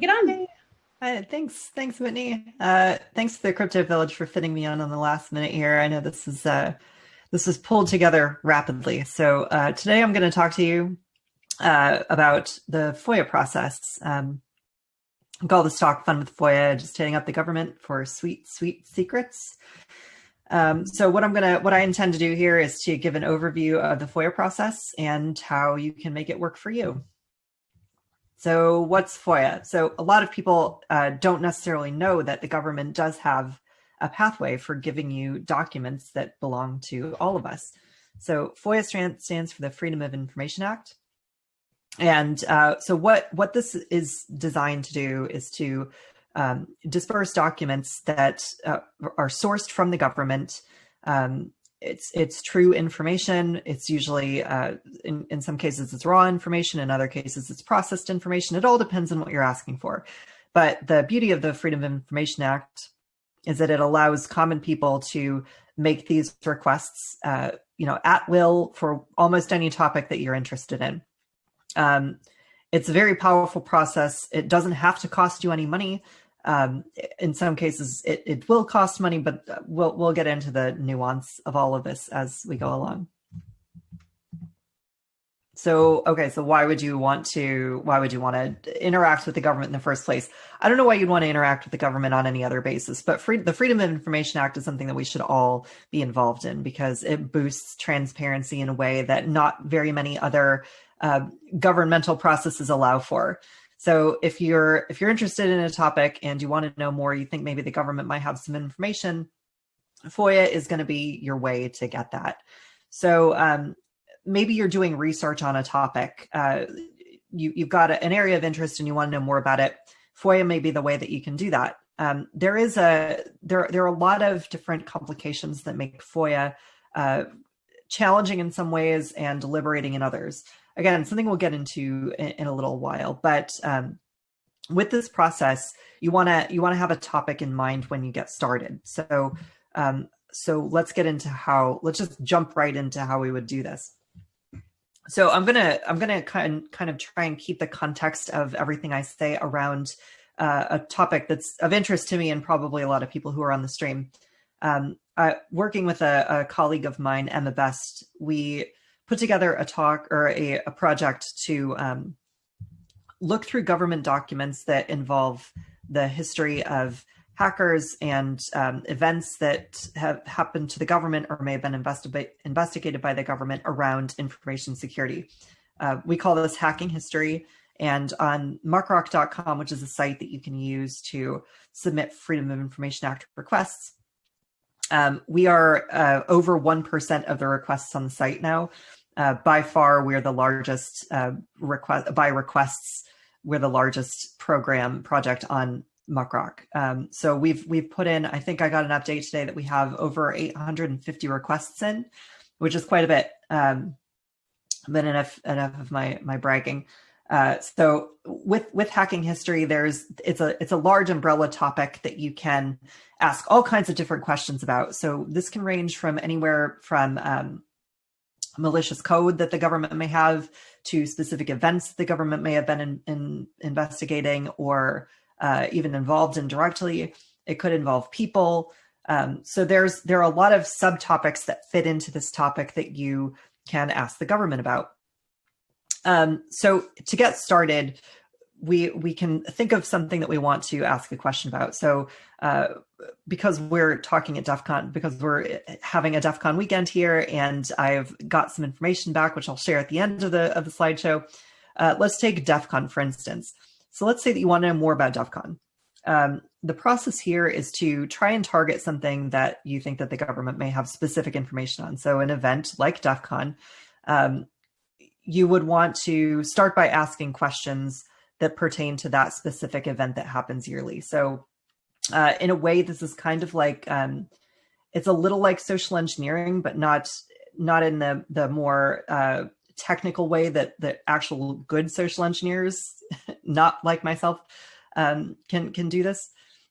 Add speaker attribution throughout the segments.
Speaker 1: Get on.
Speaker 2: Uh, thanks, thanks, Whitney. Uh, thanks to the Crypto Village for fitting me on on the last minute here. I know this is uh, this was pulled together rapidly. So uh, today I'm going to talk to you uh, about the FOIA process. Um, I call this talk "Fun with FOIA," just hitting up the government for sweet, sweet secrets. Um, so what I'm gonna, what I intend to do here is to give an overview of the FOIA process and how you can make it work for you. So what's FOIA? So a lot of people uh, don't necessarily know that the government does have a pathway for giving you documents that belong to all of us. So FOIA stands for the Freedom of Information Act. And uh, so what, what this is designed to do is to um, disperse documents that uh, are sourced from the government um, it's it's true information. It's usually uh, in in some cases it's raw information. In other cases it's processed information. It all depends on what you're asking for. But the beauty of the Freedom of Information Act is that it allows common people to make these requests, uh, you know, at will for almost any topic that you're interested in. Um, it's a very powerful process. It doesn't have to cost you any money. Um, in some cases, it, it will cost money, but we'll we'll get into the nuance of all of this as we go along. So, okay, so why would you want to, why would you want to interact with the government in the first place? I don't know why you'd want to interact with the government on any other basis, but free, the Freedom of Information Act is something that we should all be involved in because it boosts transparency in a way that not very many other uh, governmental processes allow for. So if you're if you're interested in a topic and you want to know more, you think maybe the government might have some information, FOIA is going to be your way to get that. So um, maybe you're doing research on a topic. Uh, you, you've got an area of interest and you want to know more about it. FOIA may be the way that you can do that. Um, there is a there there are a lot of different complications that make FOIA uh, challenging in some ways and liberating in others again, something we'll get into in, in a little while, but um, with this process, you want to you want to have a topic in mind when you get started. So um, so let's get into how let's just jump right into how we would do this. So I'm gonna I'm gonna kind kind of try and keep the context of everything I say around uh, a topic that's of interest to me and probably a lot of people who are on the stream. Um, uh, working with a, a, colleague of mine, Emma Best, we put together a talk or a, a project to um, look through government documents that involve the history of hackers and um, events that have happened to the government or may have been investi investigated by the government around information security. Uh, we call this hacking history. And on muckrock.com, which is a site that you can use to submit Freedom of Information Act requests, um, we are uh, over 1% of the requests on the site now. Uh, by far, we're the largest uh, request by requests. We're the largest program project on Muckrock. Um, so we've we've put in. I think I got an update today that we have over 850 requests in, which is quite a bit. Um, but enough enough of my my bragging. Uh, so with with hacking history, there's it's a it's a large umbrella topic that you can ask all kinds of different questions about. So this can range from anywhere from um, malicious code that the government may have to specific events the government may have been in, in investigating or uh, even involved in directly. It could involve people. Um, so there's there are a lot of subtopics that fit into this topic that you can ask the government about. Um, so to get started, we we can think of something that we want to ask a question about. So uh, because we're talking at DEF CON, because we're having a DEF CON weekend here, and I've got some information back, which I'll share at the end of the of the slideshow. Uh, let's take DEF CON for instance. So let's say that you want to know more about DEF CON. Um, the process here is to try and target something that you think that the government may have specific information on. So an event like DEF CON, um, you would want to start by asking questions that pertain to that specific event that happens yearly. So uh, in a way, this is kind of like, um, it's a little like social engineering, but not not in the, the more uh, technical way that, that actual good social engineers, not like myself, um, can, can do this.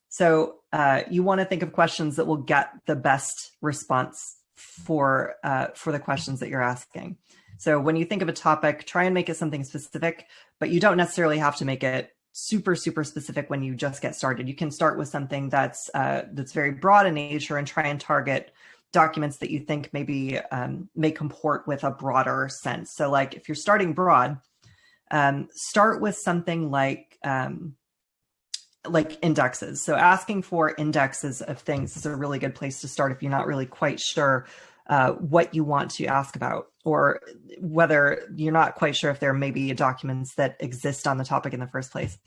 Speaker 2: So uh, you want to think of questions that will get the best response for uh, for the questions that you're asking. So when you think of a topic, try and make it something specific, but you don't necessarily have to make it super super specific when you just get started. You can start with something that's uh, that's very broad in nature and try and target documents that you think maybe um, may comport with a broader sense. So like if you're starting broad, um, start with something like um, like indexes. So asking for indexes of things is a really good place to start if you're not really quite sure uh, what you want to ask about or whether you're not quite sure if there may be documents that exist on the topic in the first place.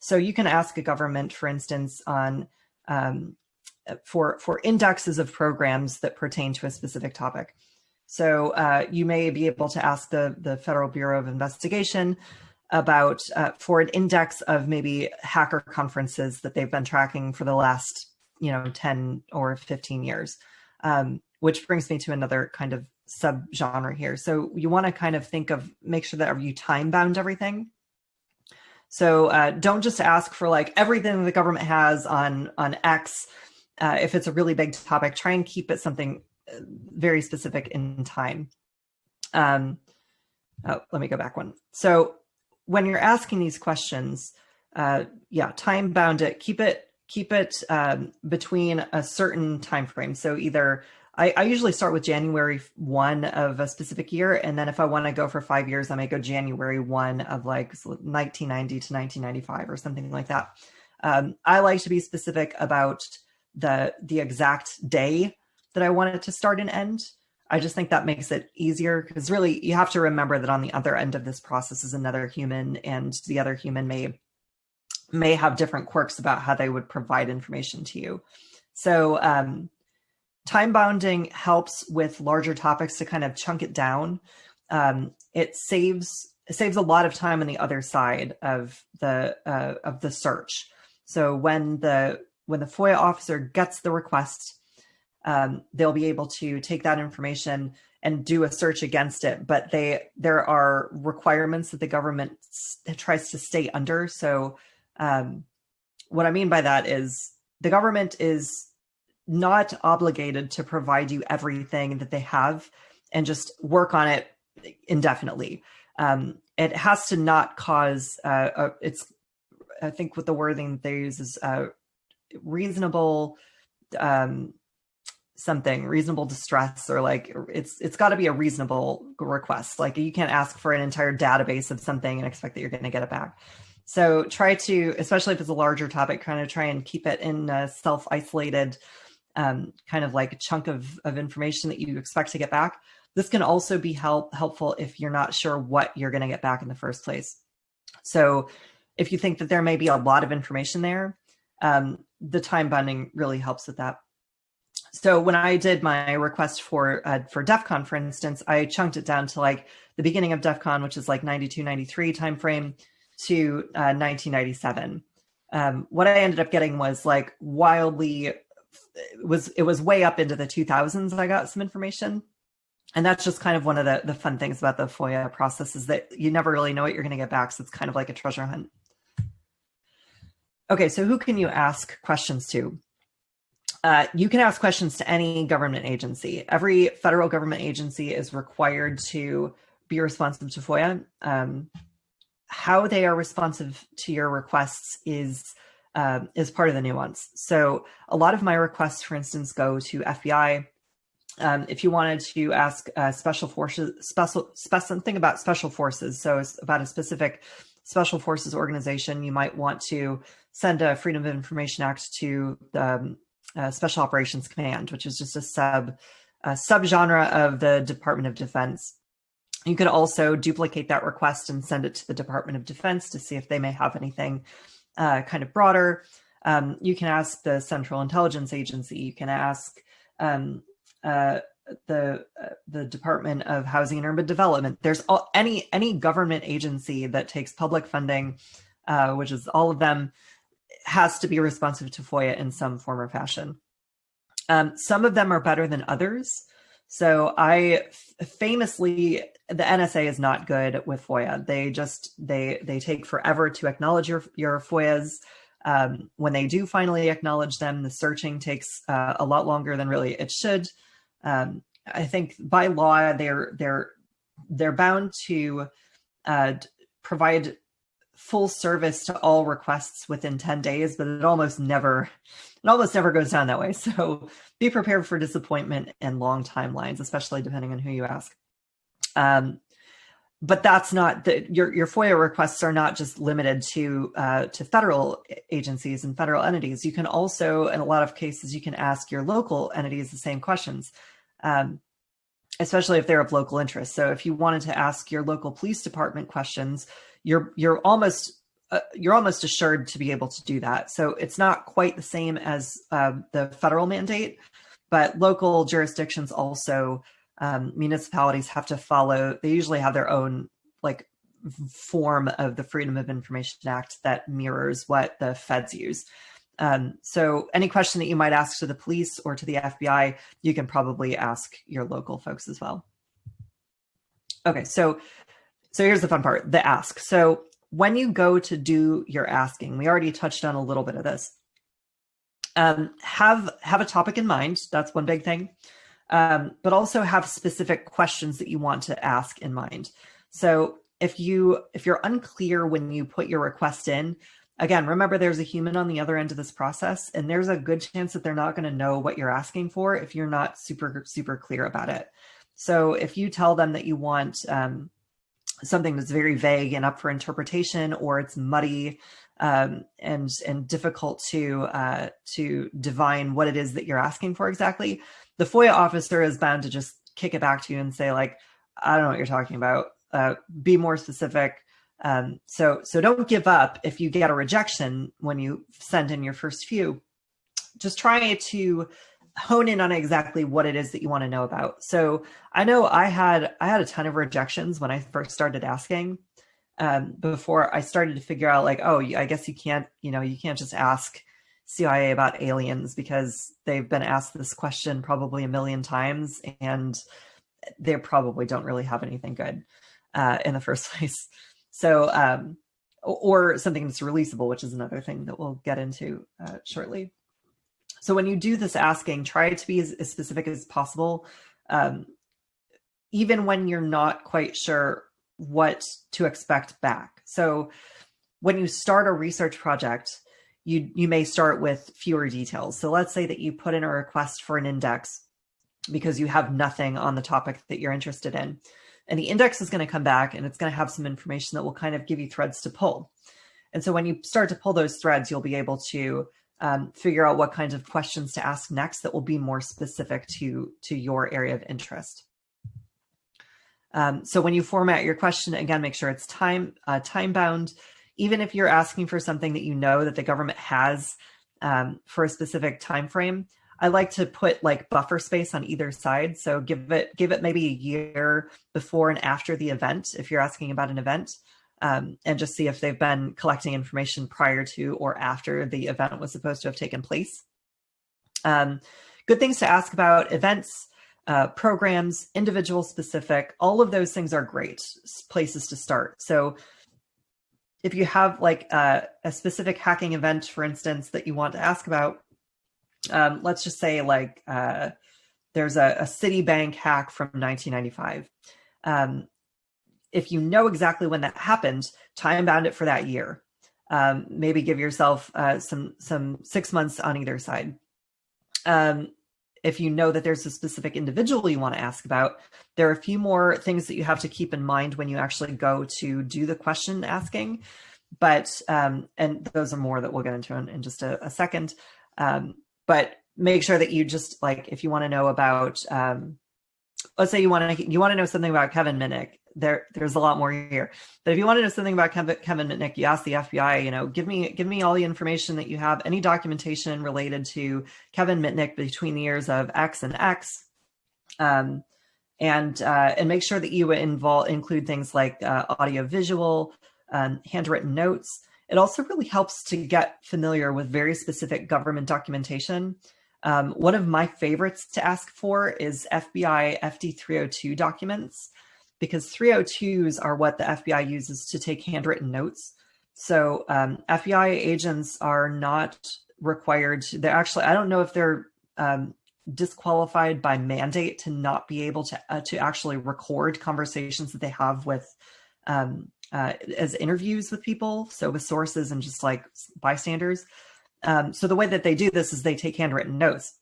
Speaker 2: So you can ask a government, for instance, on um, for for indexes of programs that pertain to a specific topic. So uh, you may be able to ask the the Federal Bureau of Investigation about uh, for an index of maybe hacker conferences that they've been tracking for the last you know 10 or 15 years. Um, which brings me to another kind of subgenre here. So you want to kind of think of make sure that you time bound everything. So uh, don't just ask for like everything the government has on on X. Uh, if it's a really big topic, try and keep it something uh, very specific in time. Um, oh, let me go back one. So when you're asking these questions, uh, yeah, time bound it. Keep it keep it um, between a certain time frame. So either I, I, usually start with January 1 of a specific year. And then if I want to go for five years, I may go January 1 of like 1990 to 1995 or something like that. Um, I like to be specific about the, the exact day that I want it to start and end. I just think that makes it easier because really you have to remember that on the other end of this process is another human and the other human may may have different quirks about how they would provide information to you. So um, time bounding helps with larger topics to kind of chunk it down. Um, it saves it saves a lot of time on the other side of the uh, of the search. So when the when the FOIA officer gets the request, um, they'll be able to take that information and do a search against it. But they there are requirements that the government tries to stay under. So um, what I mean by that is the government is not obligated to provide you everything that they have and just work on it indefinitely. Um, it has to not cause, uh, a, it's, I think what the wording they use is uh, reasonable, um, something reasonable distress or like it's it's got to be a reasonable request like you can't ask for an entire database of something and expect that you're going to get it back so try to especially if it's a larger topic kind of try and keep it in a self-isolated um, kind of like a chunk of, of information that you expect to get back. This can also be help helpful if you're not sure what you're going to get back in the first place. So if you think that there may be a lot of information there, um, the time binding really helps with that. So when I did my request for uh, for DEF CON, for instance, I chunked it down to like the beginning of DEF CON, which is like 92, 93 timeframe to uh, 1997. Um, what I ended up getting was like wildly it was it was way up into the 2000s I got some information. And that's just kind of one of the, the fun things about the FOIA process is that you never really know what you're going to get back. So it's kind of like a treasure hunt. Okay, so who can you ask questions to? Uh, you can ask questions to any government agency. Every federal government agency is required to be responsive to FOIA. Um, how they are responsive to your requests is uh, is part of the nuance. So a lot of my requests, for instance, go to FBI. Um, if you wanted to ask uh, special forces, special, spe something about special forces, so about a specific special forces organization, you might want to send a Freedom of Information Act to the um, uh, Special Operations Command, which is just a sub a subgenre of the Department of Defense. You could also duplicate that request and send it to the Department of Defense to see if they may have anything uh, kind of broader. Um, you can ask the Central Intelligence Agency. You can ask um, uh, the uh, the Department of Housing and Urban Development. There's all, any any government agency that takes public funding, uh, which is all of them, has to be responsive to FOIA in some form or fashion. Um, some of them are better than others. So I famously, the NSA is not good with FOIA. They just, they, they take forever to acknowledge your, your FOIAs. Um, when they do finally acknowledge them, the searching takes uh, a lot longer than really it should. Um, I think by law, they're, they're, they're bound to uh, provide full service to all requests within 10 days, but it almost never it almost never goes down that way. So be prepared for disappointment and long timelines, especially depending on who you ask. Um, but that's not the, your your FOIA requests are not just limited to uh, to federal agencies and federal entities. You can also, in a lot of cases, you can ask your local entities the same questions, um, especially if they're of local interest. So if you wanted to ask your local police department questions, you're you're almost uh, you're almost assured to be able to do that. So it's not quite the same as uh, the federal mandate, but local jurisdictions also um, municipalities have to follow, they usually have their own like form of the Freedom of Information Act that mirrors what the feds use. Um, so any question that you might ask to the police or to the FBI, you can probably ask your local folks as well. Okay, so so here's the fun part, the ask. So when you go to do your asking, we already touched on a little bit of this. Um, have have a topic in mind. That's one big thing um, but also have specific questions that you want to ask in mind. So if you if you're unclear when you put your request in, again, remember there's a human on the other end of this process, and there's a good chance that they're not going to know what you're asking for if you're not super super clear about it. So if you tell them that you want um, something that's very vague and up for interpretation, or it's muddy um, and and difficult to uh, to divine what it is that you're asking for exactly, the FOIA officer is bound to just kick it back to you and say like, I don't know what you're talking about. Uh, be more specific. Um, so, so don't give up if you get a rejection when you send in your first few. Just try to hone in on exactly what it is that you want to know about. So I know I had I had a ton of rejections when I first started asking. Um, before I started to figure out like, oh, I guess you can't, you know, you can't just ask CIA about aliens because they've been asked this question probably a million times and they probably don't really have anything good uh, in the first place. So, um, or something that's releasable, which is another thing that we'll get into uh, shortly. So when you do this asking, try to be as, as specific as possible, um, even when you're not quite sure what to expect back. So when you start a research project, you, you may start with fewer details. So let's say that you put in a request for an index because you have nothing on the topic that you're interested in. And the index is going to come back and it's going to have some information that will kind of give you threads to pull. And so when you start to pull those threads, you'll be able to um, figure out what kinds of questions to ask next that will be more specific to, to your area of interest. Um, so when you format your question, again, make sure it's time, uh, time bound even if you're asking for something that you know that the government has um, for a specific time frame, I like to put like buffer space on either side. So give it give it maybe a year before and after the event if you're asking about an event, um, and just see if they've been collecting information prior to or after the event was supposed to have taken place. Um, good things to ask about events, uh, programs, individual specific, all of those things are great places to start. So if you have like a, a, specific hacking event, for instance, that you want to ask about, um, let's just say like uh, there's a, a Citibank hack from 1995. Um, if you know exactly when that happened, time bound it for that year. Um, maybe give yourself uh, some some six months on either side. Um, if you know that there's a specific individual you want to ask about, there are a few more things that you have to keep in mind when you actually go to do the question asking. But, um, and those are more that we'll get into in, in just a, a second. Um, but make sure that you just like, if you want to know about, um, let's say you want to, you want to know something about Kevin Mitnick, there there's a lot more here. But if you want to know something about Kevin, Kevin Mitnick, you ask the FBI, you know, give me give me all the information that you have, any documentation related to Kevin Mitnick between the years of X and X. Um, and uh, and make sure that you involve include things like uh, audio visual, um, handwritten notes. It also really helps to get familiar with very specific government documentation. Um, one of my favorites to ask for is FBI FD 302 documents because 302s are what the FBI uses to take handwritten notes. So um, FBI agents are not required to, they're actually, I don't know if they're um, disqualified by mandate to not be able to, uh, to actually record conversations that they have with, um, uh, as interviews with people, so with sources and just like bystanders. Um, so the way that they do this is they take handwritten notes.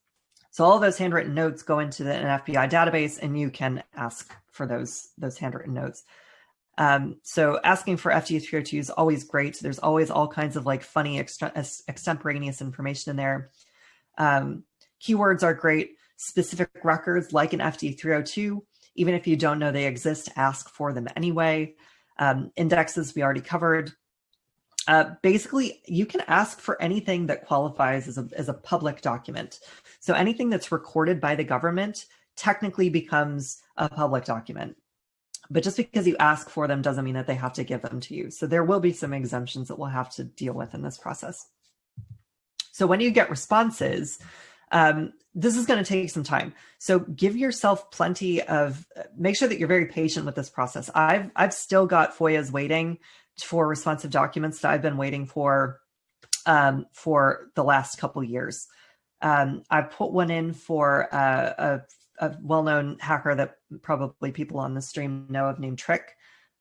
Speaker 2: So all those handwritten notes go into the, an FBI database, and you can ask for those those handwritten notes. Um, so asking for FD 302 is always great. There's always all kinds of like funny extemporaneous information in there. Um, keywords are great. Specific records like an FD 302, even if you don't know they exist, ask for them anyway. Um, indexes we already covered. Uh, basically, you can ask for anything that qualifies as a, as a public document. So anything that's recorded by the government technically becomes a public document. But just because you ask for them doesn't mean that they have to give them to you. So there will be some exemptions that we'll have to deal with in this process. So when you get responses, um, this is going to take some time. So give yourself plenty of, make sure that you're very patient with this process. I've, I've still got FOIAs waiting for responsive documents that I've been waiting for um, for the last couple years. Um, I put one in for uh, a a well-known hacker that probably people on the stream know of named Trick.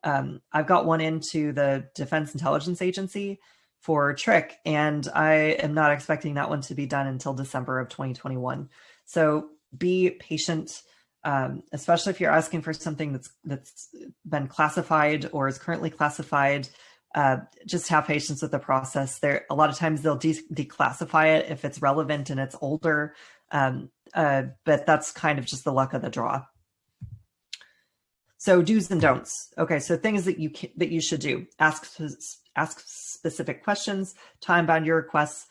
Speaker 2: Um, I've got one into the Defense Intelligence Agency for Trick, and I am not expecting that one to be done until December of 2021. So be patient, um, especially if you're asking for something that's that's been classified or is currently classified. Uh, just have patience with the process. There, a lot of times they'll de declassify it if it's relevant and it's older. Um, uh, but that's kind of just the luck of the draw. So do's and don'ts. Okay, so things that you can, that you should do: ask ask specific questions, time bound your requests.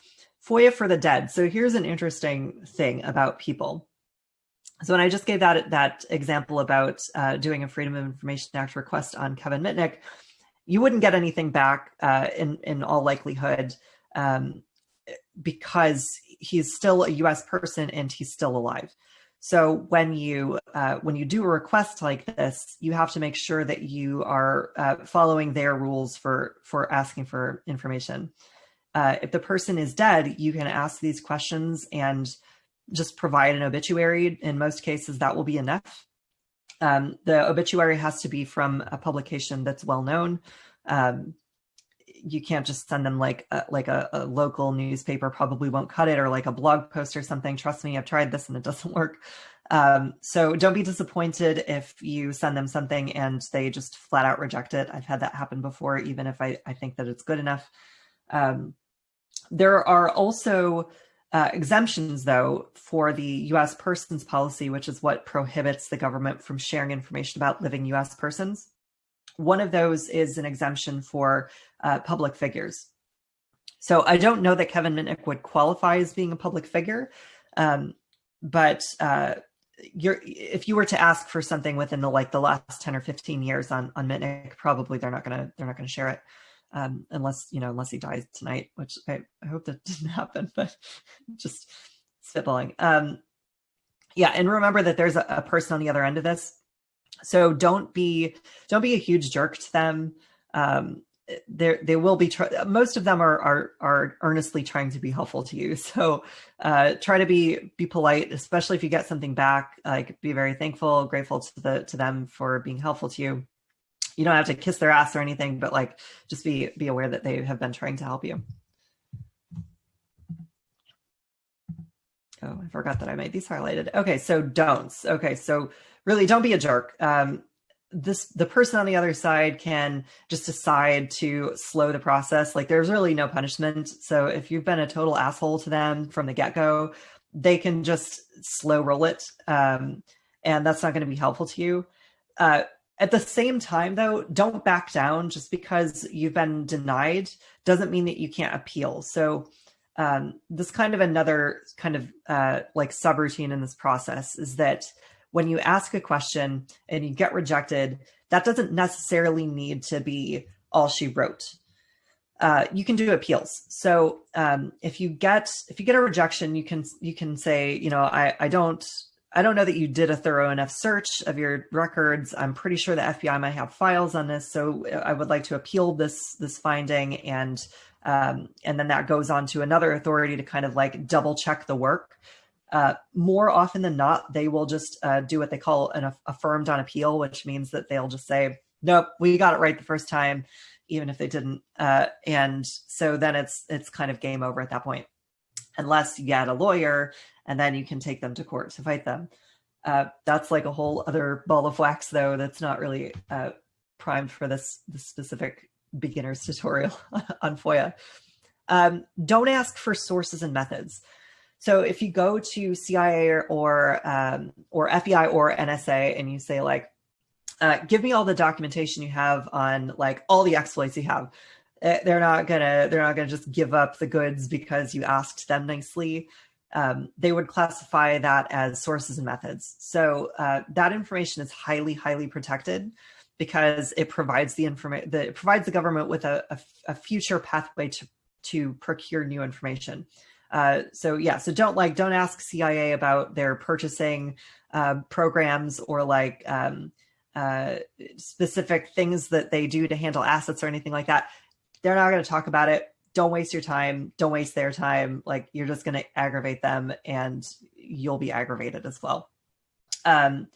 Speaker 2: FOIA for the dead. So here's an interesting thing about people. So when I just gave that that example about uh, doing a Freedom of Information Act request on Kevin Mitnick, you wouldn't get anything back uh, in in all likelihood um, because he's still a U.S. person and he's still alive. So when you uh, when you do a request like this, you have to make sure that you are uh, following their rules for for asking for information. Uh, if the person is dead, you can ask these questions and just provide an obituary. In most cases, that will be enough. Um, the obituary has to be from a publication that's well known. Um, you can't just send them like a, like a, a, local newspaper probably won't cut it or like a blog post or something. Trust me, I've tried this and it doesn't work. Um, so don't be disappointed if you send them something and they just flat out reject it. I've had that happen before, even if I, I think that it's good enough. Um, there are also uh, exemptions, though, for the U.S. persons policy, which is what prohibits the government from sharing information about living U.S. persons. One of those is an exemption for uh, public figures. So I don't know that Kevin Mitnick would qualify as being a public figure, um, but uh, if you were to ask for something within the like the last 10 or 15 years on on Mitnick, probably they're not gonna they're not gonna share it um, unless you know unless he dies tonight, which I, I hope that didn't happen, but just spitballing. Um, yeah, and remember that there's a, a person on the other end of this so don't be don't be a huge jerk to them. Um, there they will be most of them are, are are earnestly trying to be helpful to you. So uh, try to be be polite especially if you get something back like be very thankful grateful to the to them for being helpful to you. You don't have to kiss their ass or anything but like just be be aware that they have been trying to help you. Oh i forgot that i made these highlighted. Okay so don'ts. Okay so really don't be a jerk. Um, this the person on the other side can just decide to slow the process. Like there's really no punishment. So if you've been a total asshole to them from the get go, they can just slow roll it, um, and that's not going to be helpful to you. Uh, at the same time, though, don't back down just because you've been denied doesn't mean that you can't appeal. So um, this kind of another kind of uh, like subroutine in this process is that when you ask a question and you get rejected, that doesn't necessarily need to be all she wrote. Uh, you can do appeals. So um, if you get if you get a rejection, you can you can say, you know, I I don't I don't know that you did a thorough enough search of your records. I'm pretty sure the FBI might have files on this, so I would like to appeal this this finding, and um, and then that goes on to another authority to kind of like double check the work. Uh, more often than not, they will just uh, do what they call an affirmed on appeal, which means that they'll just say, nope, we got it right the first time, even if they didn't. Uh, and so then it's it's kind of game over at that point, unless you get a lawyer and then you can take them to court to fight them. Uh, that's like a whole other ball of wax, though. That's not really uh, primed for this, this specific beginner's tutorial on FOIA. Um, don't ask for sources and methods. So if you go to CIA or or, um, or FBI or NSA and you say like, uh, give me all the documentation you have on like all the exploits you have, eh, they're not gonna they're not gonna just give up the goods because you asked them nicely. Um, they would classify that as sources and methods. So uh, that information is highly highly protected because it provides the information that provides the government with a, a, a future pathway to to procure new information. Uh, so yeah, so don't like don't ask CIA about their purchasing uh, programs or like um, uh, specific things that they do to handle assets or anything like that. They're not going to talk about it. Don't waste your time. Don't waste their time. Like you're just going to aggravate them, and you'll be aggravated as well. Um,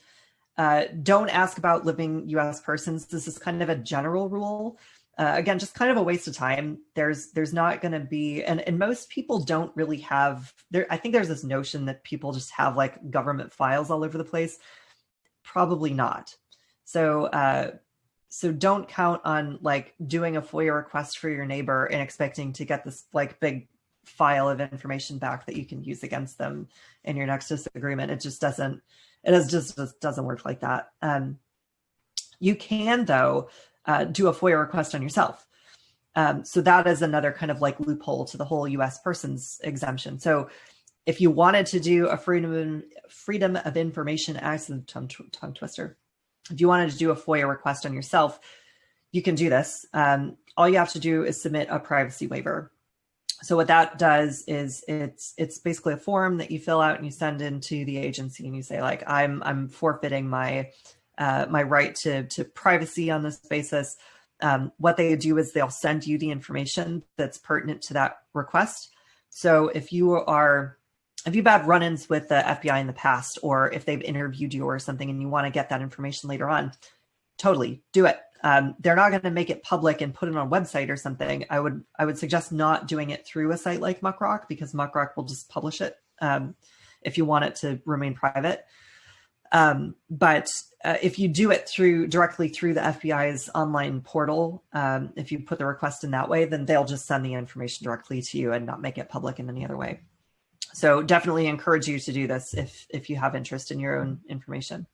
Speaker 2: uh, don't ask about living U.S. persons. This is kind of a general rule uh, again, just kind of a waste of time. There's there's not going to be, and and most people don't really have. There, I think there's this notion that people just have like government files all over the place. Probably not. So uh, so don't count on like doing a FOIA request for your neighbor and expecting to get this like big file of information back that you can use against them in your next disagreement. It just doesn't. It is just, just doesn't work like that. Um, you can though uh, do a FOIA request on yourself. Um, so that is another kind of like loophole to the whole U.S. persons exemption. So if you wanted to do a freedom freedom of information act, tongue, tongue twister, if you wanted to do a FOIA request on yourself, you can do this. Um, all you have to do is submit a privacy waiver. So what that does is it's it's basically a form that you fill out and you send into the agency and you say like I'm I'm forfeiting my uh, my right to, to privacy on this basis. Um, what they do is they'll send you the information that's pertinent to that request. So if you are, if you've had run-ins with the FBI in the past, or if they've interviewed you or something and you want to get that information later on, totally do it. Um, they're not going to make it public and put it on a website or something. I would I would suggest not doing it through a site like Muckrock because Muckrock will just publish it um, if you want it to remain private. Um, but uh, if you do it through directly through the FBI's online portal, um, if you put the request in that way, then they'll just send the information directly to you and not make it public in any other way. So definitely encourage you to do this if, if you have interest in your own information.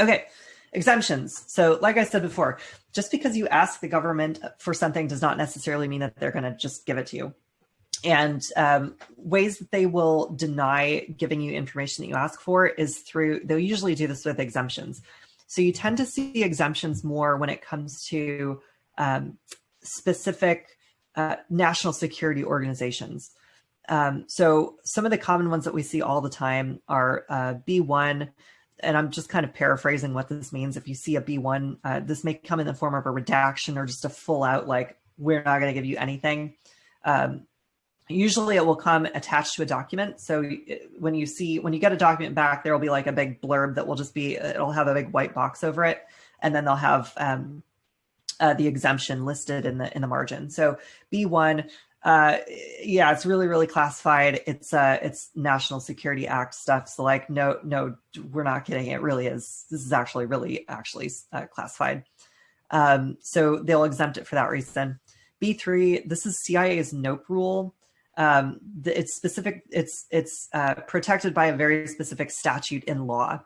Speaker 2: Okay, exemptions. So like I said before, just because you ask the government for something does not necessarily mean that they're gonna just give it to you and um, ways that they will deny giving you information that you ask for is through, they'll usually do this with exemptions. So you tend to see exemptions more when it comes to um, specific uh, national security organizations. Um, so some of the common ones that we see all the time are uh, B1, and I'm just kind of paraphrasing what this means. If you see a B1, uh, this may come in the form of a redaction or just a full out, like, we're not going to give you anything. Um, usually it will come attached to a document. So uh, when you see, when you get a document back, there will be like a big blurb that will just be, it'll have a big white box over it. And then they'll have um, uh, the exemption listed in the in the margin. So B1, uh, yeah, it's really, really classified. It's uh, it's National Security Act stuff. So like, no, no, we're not kidding. It really is. This is actually really actually uh, classified. Um, so they'll exempt it for that reason. B3, this is CIA's NOPE rule um, it's specific, it's, it's uh, protected by a very specific statute in law.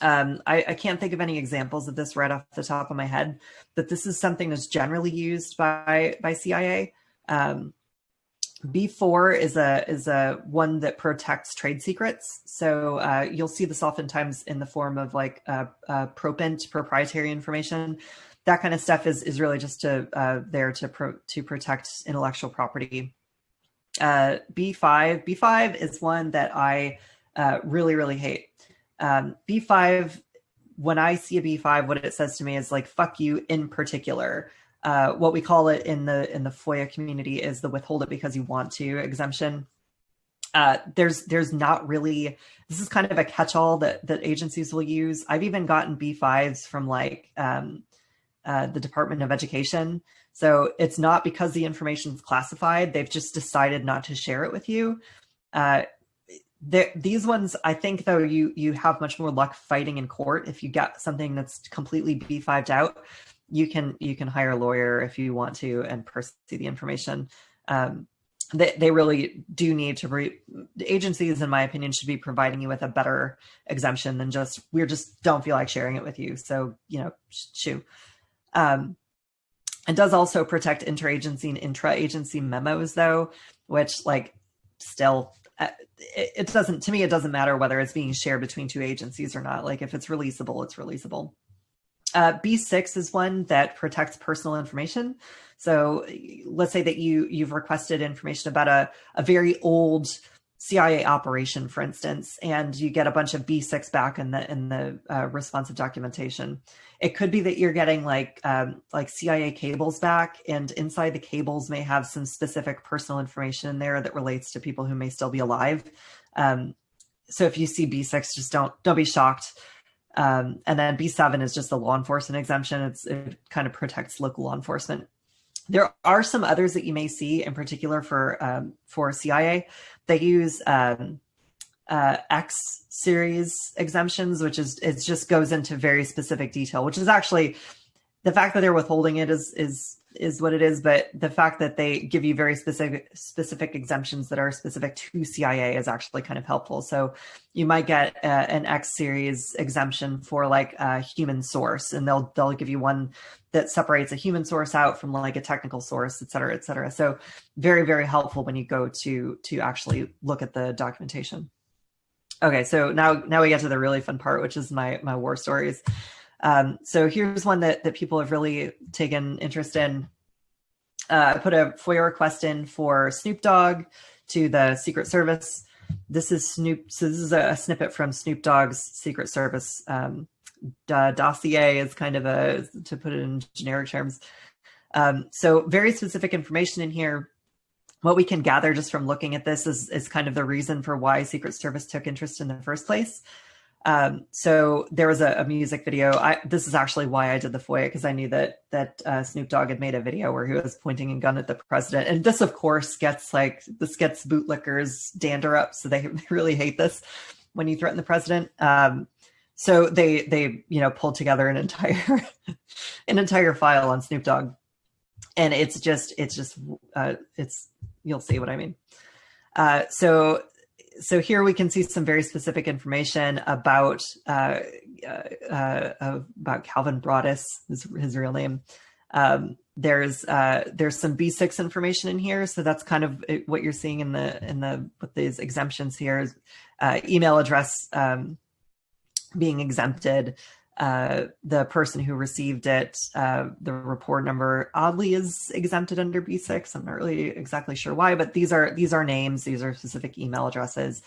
Speaker 2: Um, I, I, can't think of any examples of this right off the top of my head, but this is something that's generally used by, by CIA. Um, B4 is a is a one that protects trade secrets. So uh, you'll see this oftentimes in the form of like uh, uh, propent proprietary information. That kind of stuff is is really just to uh, there to pro to protect intellectual property uh, B5. B5 is one that I uh, really, really hate. Um, B5, when I see a B5, what it says to me is like, fuck you in particular. Uh, what we call it in the in the FOIA community is the withhold it because you want to exemption. uh, there's there's not really this is kind of a catch-all that that agencies will use. I've even gotten B5s from like um, uh, the Department of Education. So it's not because the information is classified. They've just decided not to share it with you. Uh, these ones, I think, though, you you have much more luck fighting in court if you get something that's completely B5'd out. You can you can hire a lawyer if you want to and pursue the information. Um, they, they really do need to re- agencies in my opinion should be providing you with a better exemption than just we just don't feel like sharing it with you so you know shoo um, it does also protect interagency and intra-agency memos though which like still uh, it, doesn't to me it doesn't matter whether it's being shared between two agencies or not like if it's releasable it's releasable uh, B6 is one that protects personal information. So let's say that you you've requested information about a, a very old CIA operation, for instance, and you get a bunch of B6 back in the in the uh, responsive documentation. It could be that you're getting like um, like CIA cables back, and inside the cables may have some specific personal information in there that relates to people who may still be alive. Um, so if you see B6, just don't don't be shocked. Um, and then B7 is just the law enforcement exemption. It's, it kind of protects local law enforcement. There are some others that you may see, in particular for um, for CIA. They use um, uh, X series exemptions, which is it just goes into very specific detail. Which is actually the fact that they're withholding it is is is what it is, but the fact that they give you very specific specific exemptions that are specific to CIA is actually kind of helpful. So you might get uh, an X series exemption for like a human source, and they'll they'll give you one that separates a human source out from like a technical source, et cetera, et cetera. So very very helpful when you go to to actually look at the documentation. Okay, so now now we get to the really fun part, which is my my war stories. Um, so here's one that, that people have really taken interest in. Uh, I put a FOIA request in for Snoop Dogg to the Secret Service. This is Snoop. So this is a, snippet from Snoop Dogg's Secret Service um, dossier. Is kind of a to put it in generic terms. Um, so very specific information in here. What we can gather just from looking at this is, is kind of the reason for why Secret Service took interest in the first place. Um, so there was a, a, music video. I, this is actually why I did the FOIA because I knew that that uh, Snoop Dogg had made a video where he was pointing a gun at the president, and this, of course, gets like this gets bootlickers dander up, so they, really hate this when you threaten the president. Um, so they they you know pulled together an entire an entire file on Snoop Dogg, and it's just it's just uh, it's you'll see what I mean. Uh, so so here we can see some very specific information about uh, uh, uh, about Calvin Broadus, his, his real name. Um, there's uh, there's some B6 information in here, so that's kind of what you're seeing in the in the with these exemptions here. Uh, email address um, being exempted, uh, the person who received it, uh, the report number oddly is exempted under B6. I'm not really exactly sure why, but these are these are names. These are specific email addresses.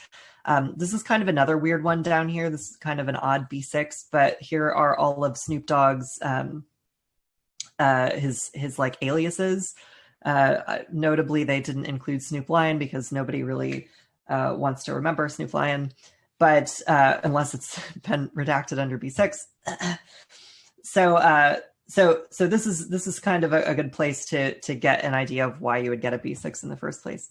Speaker 2: Um, this is kind of another weird one down here. This is kind of an odd B6, but here are all of Snoop Dogg's um, uh, his his like aliases. Uh, notably, they didn't include Snoop Lion because nobody really uh, wants to remember Snoop Lion but uh, unless it's been redacted under B6. so uh, so so this is this is kind of a, a, good place to to get an idea of why you would get a B6 in the first place.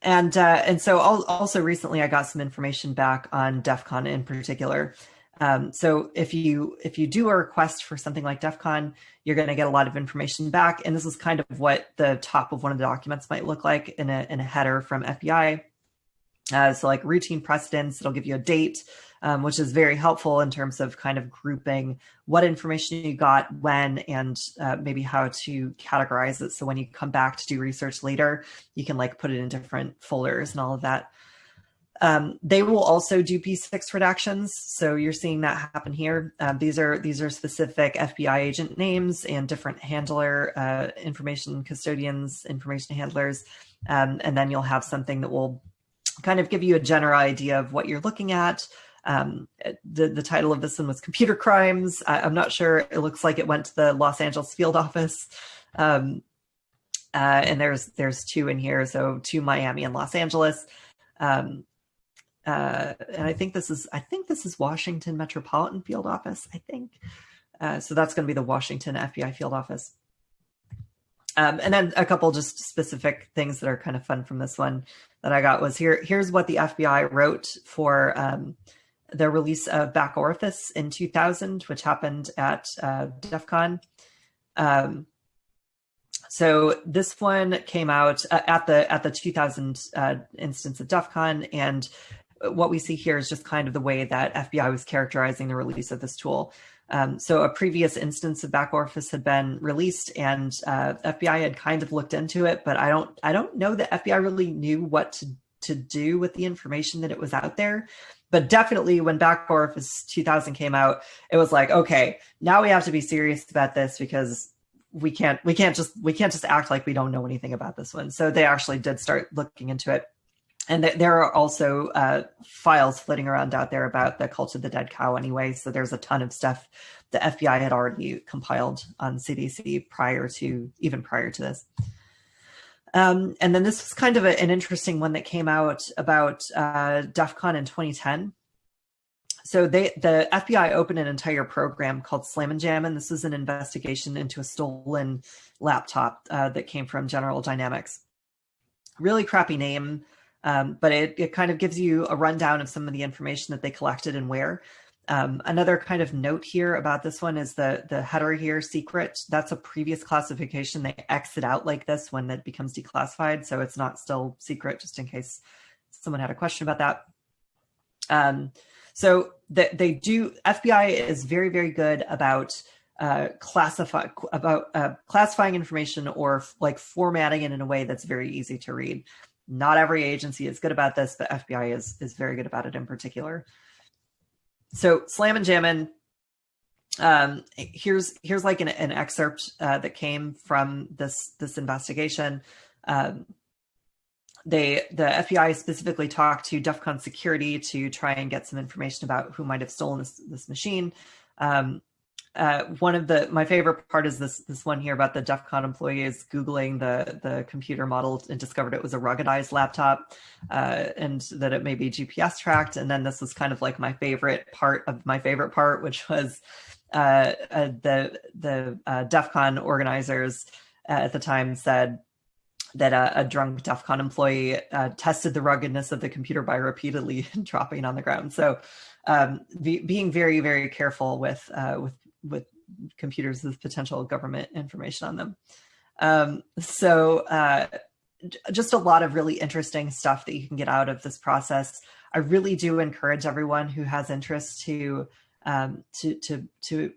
Speaker 2: And uh, and so also recently I got some information back on DEF CON in particular. Um, so if you if you do a request for something like DEF CON, you're going to get a lot of information back. And this is kind of what the top of one of the documents might look like in a, in a header from FBI. Uh, so like routine precedents, it'll give you a date, um, which is very helpful in terms of kind of grouping what information you got when and uh, maybe how to categorize it. So when you come back to do research later, you can like put it in different folders and all of that. Um, they will also do B6 redactions. So you're seeing that happen here. Um, these are these are specific FBI agent names and different handler uh, information custodians, information handlers. Um, and then you'll have something that will kind of give you a general idea of what you're looking at. Um, the, the title of this one was Computer Crimes. I, am not sure. It looks like it went to the Los Angeles field office. Um, Uh, and there's there's two in here, so two Miami and Los Angeles. Um, uh, and I think this is I think this is Washington Metropolitan Field Office. I think uh, so. That's going to be the Washington FBI Field Office. Um, and then a couple just specific things that are kind of fun from this one that I got was here. Here's what the FBI wrote for um, the release of Back Orifice in 2000, which happened at uh, DEF CON. Um, so this one came out uh, at the at the 2000 uh, instance of DEF CON, and what we see here is just kind of the way that FBI was characterizing the release of this tool. Um, so a previous instance of back orifice had been released and uh, FBI had kind of looked into it, but I don't I don't know that FBI really knew what to, to do with the information that it was out there. But definitely when back orifice 2000 came out, it was like, okay, now we have to be serious about this because we can't we can't just we can't just act like we don't know anything about this one. So they actually did start looking into it and th there are also uh, files flitting around out there about the cult of the dead cow anyway. So there's a ton of stuff the FBI had already compiled on CDC prior to even prior to this. Um, and then this was kind of a, an interesting one that came out about uh, DEF CON in 2010. So they, the FBI opened an entire program called Slam and Jam, and This is an investigation into a stolen laptop uh, that came from General Dynamics. Really crappy name. Um, but it, it kind of gives you a rundown of some of the information that they collected and where. Um, another kind of note here about this one is the, the header here, secret. That's a previous classification. They exit out like this when it becomes declassified. So it's not still secret, just in case someone had a question about that. Um, so the, they do, FBI is very, very good about uh, classify about uh, classifying information or like formatting it in a way that's very easy to read. Not every agency is good about this, but FBI is is very good about it in particular. So Slammin' Jammin', um, here's here's like an, an excerpt uh, that came from this this investigation. Um, they the FBI specifically talked to DEF CON security to try and get some information about who might have stolen this this machine. Um, uh, one of the my favorite part is this this one here about the DEF CON employees googling the the computer model and discovered it was a ruggedized laptop uh, and that it may be GPS tracked. And then this was kind of like my favorite part of my favorite part, which was uh, uh the the uh, DEF CON organizers at the time said that a, a drunk DEF CON employee tested the ruggedness of the computer by repeatedly dropping on the ground. So um, be, being very, very careful with with with computers with potential government information on them. Um, so uh, just a lot of really interesting stuff that you can get out of this process. I really do encourage everyone who has interest to um, to to to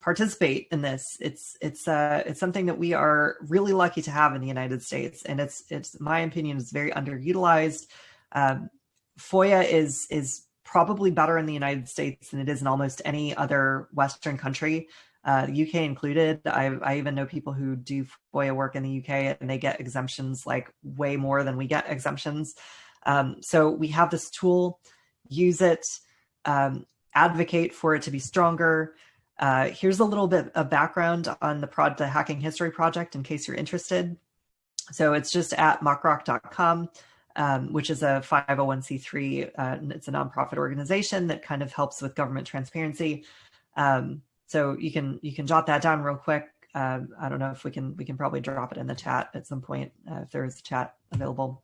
Speaker 2: participate in this. It's it's uh, it's something that we are really lucky to have in the United States, and it's it's my opinion is very underutilized. Um, FOIA is is probably better in the United States than it is in almost any other Western country, uh, UK included. I, I even know people who do FOIA work in the UK and they get exemptions like way more than we get exemptions. Um, so we have this tool, use it, um, advocate for it to be stronger. Uh, here's a little bit of background on the, prod, the Hacking History Project in case you're interested. So it's just at muckrock.com um, which is a 501c3. Uh, it's a nonprofit organization that kind of helps with government transparency. Um, so you can you can jot that down real quick. Uh, I don't know if we can we can probably drop it in the chat at some point uh, if there is a chat available.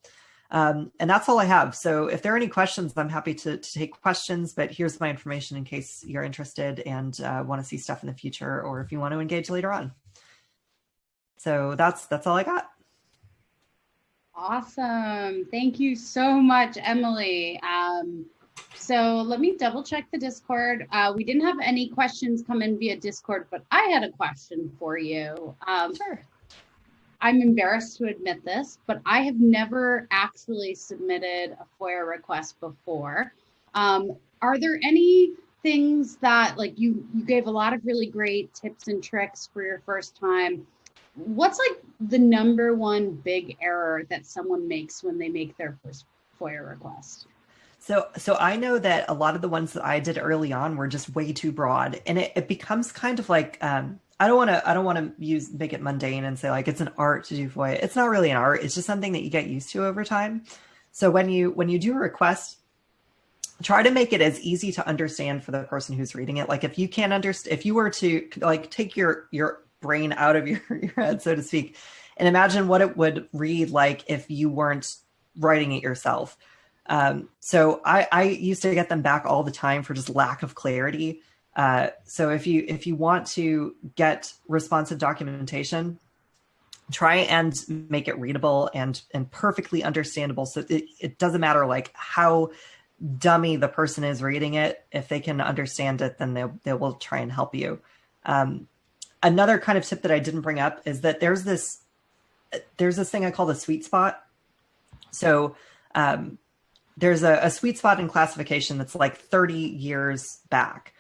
Speaker 2: Um, and that's all I have. So if there are any questions, I'm happy to, to take questions, but here's my information in case you're interested and uh, want to see stuff in the future, or if you want to engage later on. So that's that's all I got.
Speaker 1: Awesome. Thank you so much, Emily. Um, so let me double check the Discord. Uh, we didn't have any questions come in via Discord, but I had a question for you. Um, sure. I'm embarrassed to admit this, but I have never actually submitted a FOIA request before. Um, are there any things that like you, you gave a lot of really great tips and tricks for your first time what's like the number one big error that someone makes when they make their first FOIA request?
Speaker 2: So, so I know that a lot of the ones that I did early on were just way too broad, and it, it becomes kind of like um, I don't want to I don't want to use make it mundane and say like it's an art to do FOIA. It's not really an art. It's just something that you get used to over time. So when you when you do a request, try to make it as easy to understand for the person who's reading it. Like if you can't understand, if you were to like take your your brain out of your, your head, so to speak, and imagine what it would read like if you weren't writing it yourself. Um, so I, I used to get them back all the time for just lack of clarity. Uh, so if you if you want to get responsive documentation, try and make it readable and and perfectly understandable. So it, it doesn't matter like how dummy the person is reading it. If they can understand it, then they they will try and help you. Um, another kind of tip that I didn't bring up is that there's this there's this thing I call the sweet spot. So um, there's a, a, sweet spot in classification that's like 30 years back.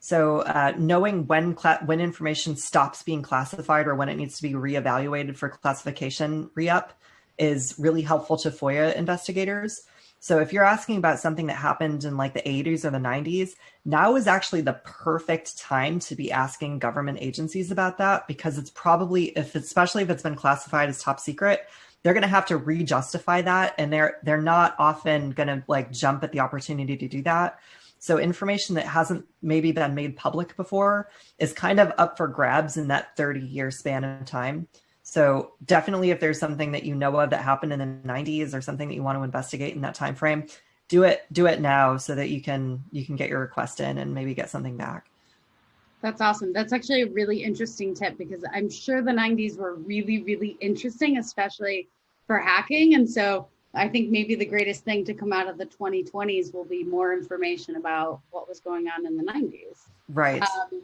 Speaker 2: So uh, knowing when when information stops being classified or when it needs to be reevaluated for classification re-up is really helpful to FOIA investigators. So if you're asking about something that happened in like the 80s or the 90s, now is actually the perfect time to be asking government agencies about that because it's probably if especially if it's been classified as top secret, they're going to have to re-justify that and they're they're not often going to like jump at the opportunity to do that. So information that hasn't maybe been made public before is kind of up for grabs in that 30 year span of time. So definitely if there's something that you know of that happened in the 90s or something that you want to investigate in that time frame, do it do it now so that you can you can get your request in and maybe get something back.
Speaker 1: That's awesome. That's actually a really interesting tip because I'm sure the 90s were really, really interesting, especially for hacking. And so I think maybe the greatest thing to come out of the 2020s will be more information about what was going on in the 90s.
Speaker 2: Right.
Speaker 1: Um,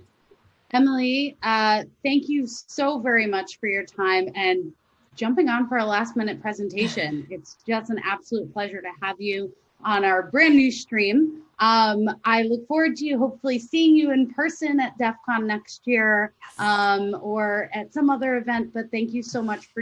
Speaker 1: Emily, uh, thank you so very much for your time and jumping on for a last minute presentation. It's just an absolute pleasure to have you on our brand new stream. Um, I look forward to hopefully seeing you in person at DEF CON next year um, or at some other event, but thank you so much for